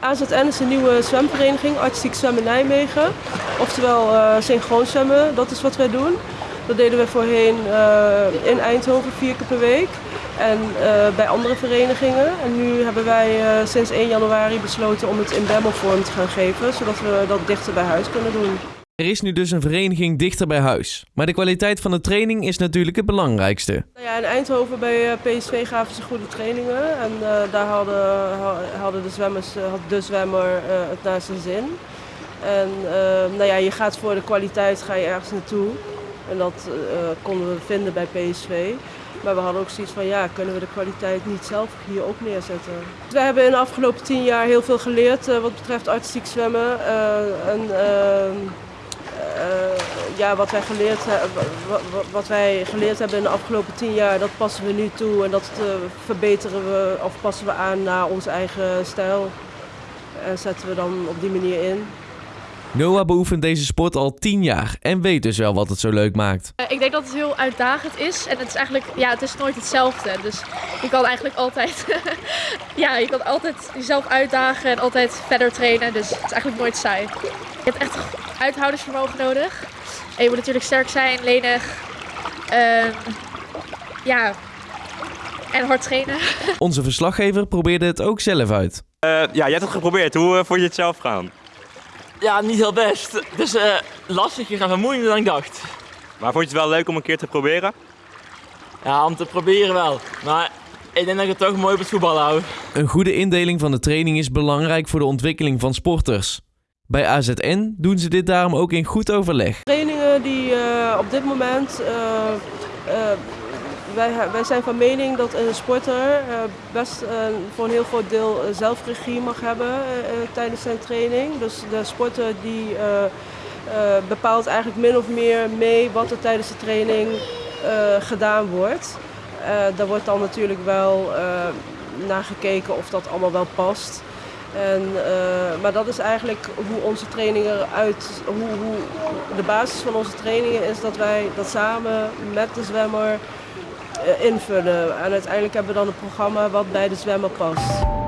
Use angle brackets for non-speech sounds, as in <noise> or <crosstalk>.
AZN is een nieuwe zwemvereniging, Artistiek Zwemmen Nijmegen. Oftewel uh, synchroon zwemmen, dat is wat wij doen. Dat deden we voorheen uh, in Eindhoven vier keer per week en uh, bij andere verenigingen. En nu hebben wij sinds 1 januari besloten om het in Bemmelvorm te gaan geven, zodat we dat dichter bij huis kunnen doen. Er is nu dus een vereniging dichter bij huis. Maar de kwaliteit van de training is natuurlijk het belangrijkste. Nou ja, in Eindhoven bij eh, PSV gaven ze goede trainingen. En uh, daar hadden, hadden de, zwemmers, uh, had de zwemmer het naar zijn zin. En nou ja, je gaat voor de kwaliteit ga je ergens naartoe. En dat konden we vinden bij PSV. Maar we hadden ook zoiets van, ja, kunnen we de kwaliteit niet zelf hier ook neerzetten? We hebben in de afgelopen tien jaar heel veel geleerd wat betreft artistiek zwemmen. en, ehm, ja, wat, wij geleerd, wat, wat, wij geleerd hebben in de afgelopen tien jaar, dat passen we nu toe en dat uh, verbeteren we of passen we aan naar onze eigen stijl. En zetten we dan op die manier in. Noah beoefent deze sport al tien jaar en weet dus wel wat het zo leuk maakt. Uh, ik denk dat het heel uitdagend is en het is eigenlijk, ja, het is nooit hetzelfde. Dus je kan eigenlijk altijd, <laughs> ja, je kan altijd jezelf uitdagen en altijd verder trainen. Dus het is eigenlijk nooit saai. Je hebt echt uithoudingsvermogen nodig. En je moet natuurlijk sterk zijn, lenig. Uh, ja, en hard trainen. <laughs> Onze verslaggever probeerde het ook zelf uit. Uh, ja, jij hebt het geprobeerd. Hoe uh, vond je het zelf gaan? Ja, niet heel best. Het is uh, lastiger en vermoeiender dan ik dacht. Maar vond je het wel leuk om een keer te proberen? Ja, om te proberen wel. Maar ik denk dat ik het toch mooi op het voetbal hou. Een goede indeling van de training is belangrijk voor de ontwikkeling van sporters. Bij AZN doen ze dit daarom ook in goed overleg. Uh, op dit moment. Uh, uh, wij, wij, zijn van mening dat een sporter best voor een heel groot deel zelfregie mag hebben tijdens zijn training. Dus de sporter die bepaalt eigenlijk min of meer mee wat er tijdens de training gedaan wordt. daar wordt dan natuurlijk wel naar gekeken of dat allemaal wel past. En, uh, maar dat is eigenlijk hoe onze trainingen eruit, hoe, hoe, de basis van onze trainingen is dat wij dat samen met de zwemmer uh, invullen. En uiteindelijk hebben we dan een programma wat bij de zwemmer past.